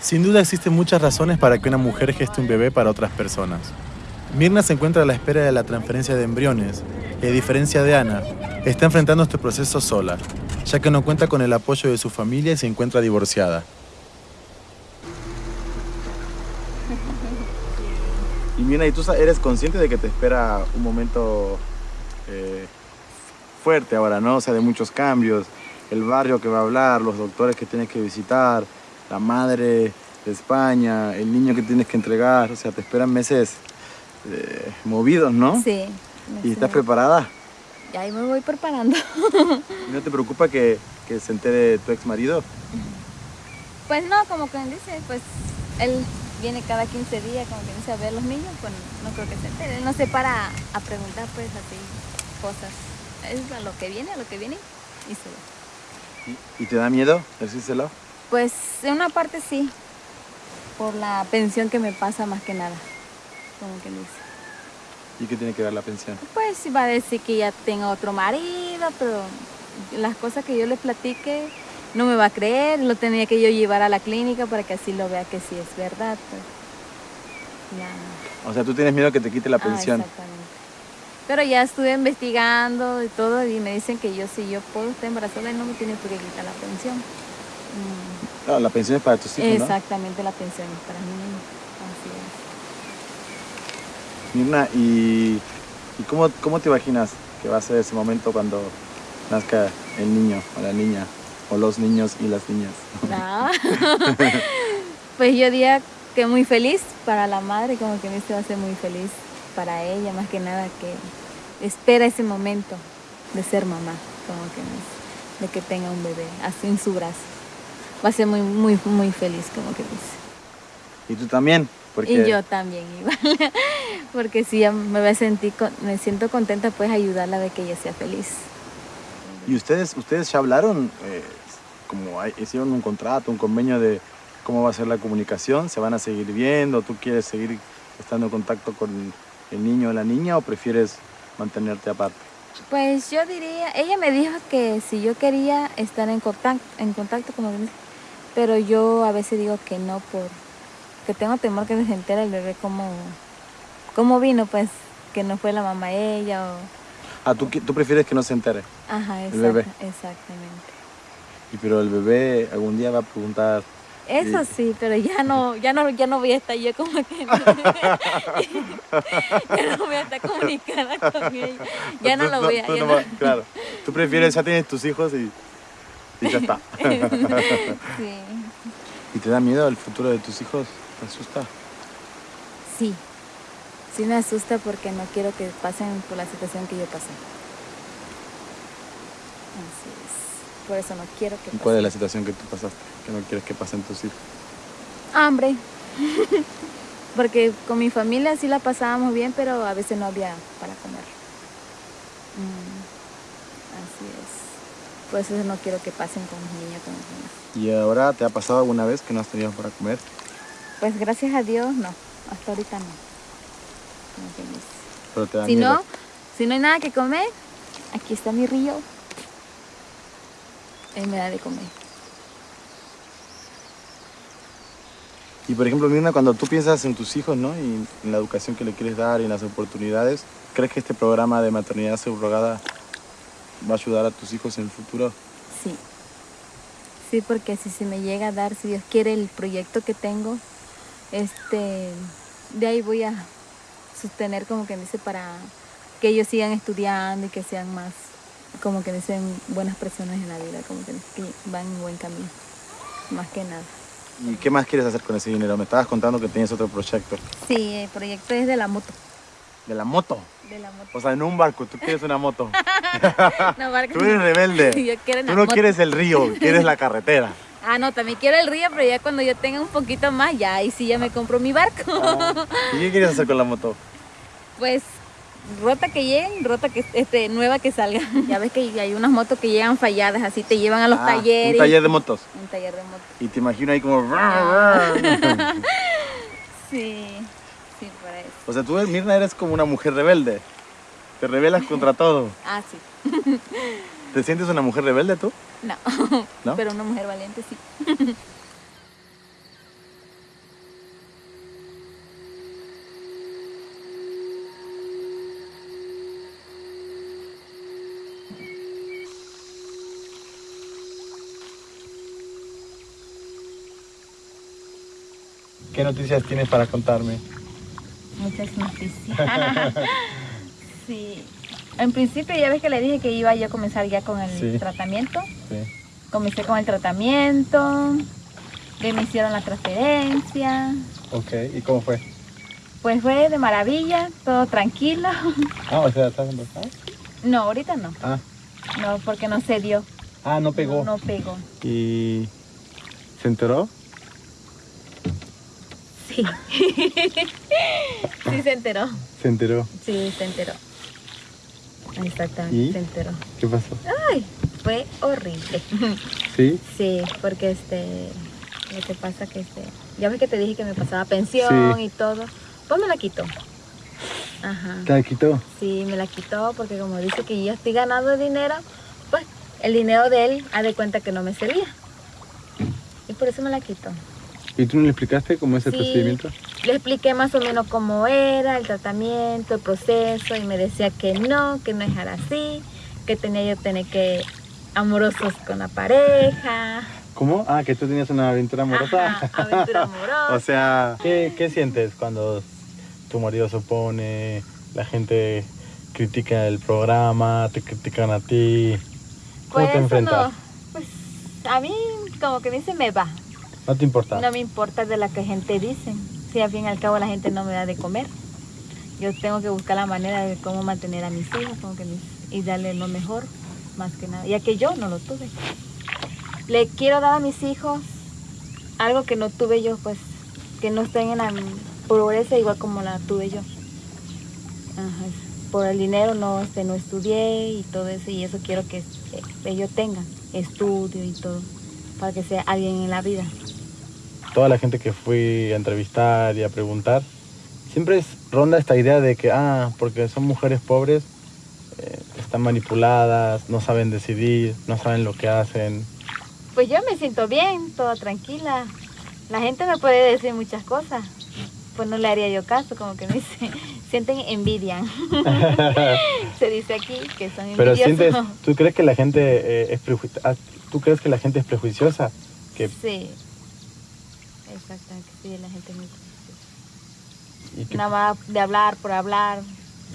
Sin duda existen muchas razones para que una mujer geste un bebé para otras personas. Mirna se encuentra a la espera de la transferencia de embriones y a diferencia de Ana, está enfrentando este proceso sola, ya que no cuenta con el apoyo de su familia y se encuentra divorciada. Y Mirna, ¿y tú eres consciente de que te espera un momento eh, fuerte ahora, ¿no? O sea, de muchos cambios, el barrio que va a hablar, los doctores que tienes que visitar, la madre de España, el niño que tienes que entregar, o sea, te esperan meses eh, movidos, ¿no? Sí. ¿Y estás preparada? Y ahí me voy preparando. ¿Y ¿No te preocupa que, que se entere tu ex marido? Pues no, como que dice, pues él viene cada 15 días, como que dice a ver los niños, pues no creo que se entere. Él no se para a preguntar pues así cosas. Es a lo que viene, a lo que viene y se va. ¿Y, y te da miedo decírselo? Pues en una parte sí, por la pensión que me pasa más que nada, como que dice. ¿Y qué tiene que ver la pensión? Pues va a decir que ya tengo otro marido, pero las cosas que yo le platique no me va a creer, lo tenía que yo llevar a la clínica para que así lo vea que sí es verdad. Pues. Ya. O sea, tú tienes miedo que te quite la Ah, pensión. exactamente. Pero ya estuve investigando y todo y me dicen que yo si yo puedo estar embarazada y no me tiene por qué quitar la pensión. Mm, Claro, la pensión es para tus hijos, ¿no? Exactamente, la pensión es para mí. Así es. Mirna, ¿y, y cómo, cómo te imaginas que va a ser ese momento cuando nazca el niño o la niña? O los niños y las niñas. No. pues yo diría que muy feliz para la madre, como que me va a ser muy feliz para ella, más que nada que espera ese momento de ser mamá, como que me- de que tenga un bebé así en su brazo. Va a ser muy, muy, muy feliz, como que dice. ¿Y tú también? Porque Y yo también igual, porque sí, ya me voy a sentir, me siento contenta pues ayudarla de que ella sea feliz. ¿Y ustedes, ustedes ya hablaron, eh, como hay- hicieron un contrato, un convenio de cómo va a ser la comunicación? ¿Se van a seguir viendo? ¿Tú quieres seguir estando en contacto con el niño o la niña o prefieres mantenerte aparte? Pues yo diría, ella me dijo que si yo quería estar en contacto, en contacto como pero yo a veces digo que no por que tengo temor que se entere el bebé cómo, cómo vino, pues que no fue la mamá ella o Ah, ¿tú, qui- tú prefieres que no se entere? ajá, El bebé. exacta- exactamente. Y pero el bebé algún día va a preguntar, Eso sí, pero ya no, ya no, ya no voy a estar yo como que ya no voy a estar comunicada con ella. Ya no lo voy a ya no no- Claro, tú prefieres, ya tienes tus hijos y, y ya está. Sí. ¿Y te da miedo el futuro de tus hijos? ¿Te asusta? Sí, sí me asusta porque no quiero que pasen por la situación que yo pasé. Así es. Por eso no quiero que ¿Y pasen. cuál es la situación que tú pasaste? Que no quieres que pasen tus hijos. Hambre. porque con mi familia sí la pasábamos bien, pero a veces no había para comer. Mm, Así es. Por eso no quiero que pasen con mis niños, con mis niños. ¿Y ahora te ha pasado alguna vez que no has tenido para comer? Pues gracias a Dios, no. Hasta ahorita no. Dice. Pero te da Si miedo. no, si no hay nada que comer, aquí está mi río. Él me da de comer. Y por ejemplo, Mirna, cuando tú piensas en tus hijos, ¿no? Y en la educación que le quieres dar y en las oportunidades, ¿crees que este programa de maternidad subrogada va a ayudar a tus hijos en el futuro? Sí. Sí, porque si se me llega a dar, si Dios quiere, el proyecto que tengo, este, de ahí voy a sostener como que dice para que ellos sigan estudiando y que sean más, como que dicen, buenas personas en la vida, como que, que van en buen camino, más que nada. ¿Y qué más quieres hacer con ese dinero? Me estabas contando que tienes otro proyecto. Sí, el proyecto es de la moto. ¿De la moto? De la moto. O sea, en un barco, tú quieres una moto. No, barco Tú eres rebelde. Yo quiero Tú no moto. quieres el río, quieres la carretera. Ah, no, también quiero el río, pero ya cuando yo tenga un poquito más, ya ahí sí ya me compro mi barco. Ah, ¿Y qué quieres hacer con la moto? Pues rota que lleguen, rota que este nueva que salga. Ya ves que hay unas motos que llegan falladas, así te llevan a los Ah, talleres. Un taller de motos. Un taller de motos. Y te imagino ahí como... Sí, sí. O sea, tú, Mirna, eres como una mujer rebelde. Te rebelas contra todo. Ah, sí. ¿Te sientes una mujer rebelde tú? No. ¿No? Pero una mujer valiente sí. ¿Qué noticias tienes para contarme? Muchas noticias. sí. En principio ya ves que le dije que iba yo a comenzar ya con el Sí. tratamiento. Sí. Comencé con el tratamiento, que me hicieron la transferencia. Ok, ¿y cómo fue? Pues fue de maravilla, todo tranquilo. Ah, o sea, ¿estás embarazada? No, ahorita no. Ah, No, porque no se dio. ah, no pegó. No, no pegó. ¿Y se enteró? Sí. sí se enteró. Se enteró. Sí, se enteró. Exactamente, ¿Y? se enteró. ¿Qué pasó? Ay, fue horrible. ¿Sí? Sí, porque este, lo que pasa que este, ya ves que te dije que me pasaba pensión Sí. y todo, pues me la quitó. Ajá. ¿Te la quitó? Sí, me la quitó porque como dice que yo estoy ganando dinero, pues el dinero de él ha de cuenta que no me servía. Y por eso me la quitó. ¿Y tú no le explicaste cómo es el Sí. procedimiento? Le expliqué más o menos cómo era el tratamiento, el proceso, y me decía que no, que no es así, que tenía yo tener que amorosos con la pareja. ¿Cómo? Ah, que tú tenías una aventura amorosa. Ajá, aventura amorosa. o sea, ¿qué, ¿qué sientes cuando tu marido se opone, la gente critica el programa, te critican a ti? ¿Cómo Pues te enfrentas? no, pues a mí como que dice me va. No te importa. No me importa de la que gente dice. Si al fin y al cabo la gente no me da de comer. Yo tengo que buscar la manera de cómo mantener a mis hijos y darle lo mejor, más que nada. Ya que yo no lo tuve. Le quiero dar a mis hijos algo que no tuve yo, pues, que no estén en la pobreza igual como la tuve yo. Ajá, Por el dinero no, este, no estudié y todo eso, y eso quiero que ellos tengan estudio y todo, para que sea alguien en la vida. Toda la gente que fui a entrevistar y a preguntar, siempre es, ronda esta idea de que, ah, porque son mujeres pobres, eh, están manipuladas, no saben decidir, no saben lo que hacen. Pues yo me siento bien, toda tranquila. La gente me puede decir muchas cosas. Pues no le haría yo caso, como que me dice, sienten envidia. Se dice aquí que son Pero envidiosos. sientes, ¿tú crees que la gente eh, es preju- ¿Tú crees que la gente es prejuiciosa? Que, Sí. Exactamente, sí, la gente muy y Nada más de hablar por hablar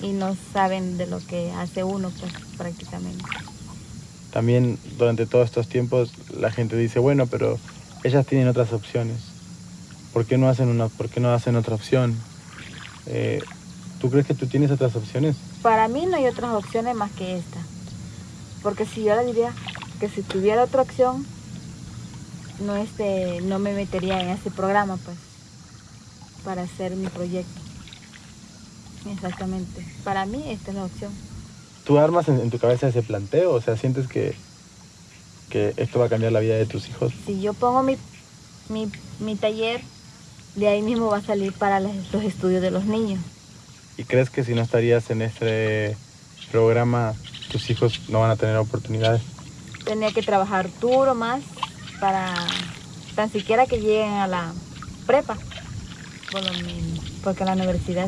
y no saben de lo que hace uno, pues prácticamente. también durante todos estos tiempos la gente dice, bueno, pero ellas tienen otras opciones. ¿Por qué no hacen, una, por qué no hacen otra opción? Eh, ¿Tú crees que tú tienes otras opciones? Para mí no hay otras opciones más que esta. Porque si yo le diría que si tuviera otra opción, no, este, no me metería en ese programa, pues, para hacer mi proyecto. Exactamente. Para mí esta es la opción. ¿Tú armas en, en tu cabeza ese planteo? O sea, ¿sientes que, que esto va a cambiar la vida de tus hijos? Si yo pongo mi, mi, mi taller, de ahí mismo va a salir para las- los estudios de los niños. ¿Y crees que si no estarías en este programa, tus hijos no van a tener oportunidades? Tenía que trabajar duro más para tan siquiera que lleguen a la prepa. Por lo menos, porque la universidad